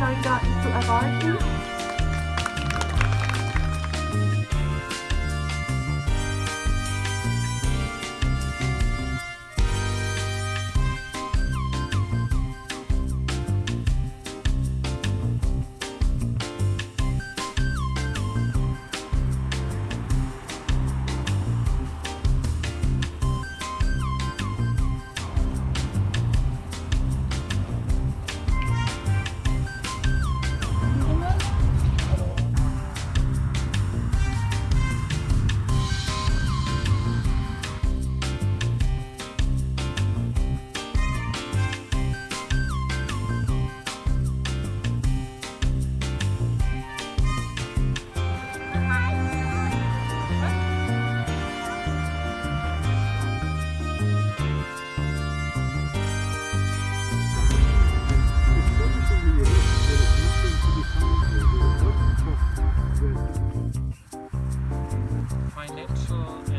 not gotten to a him? So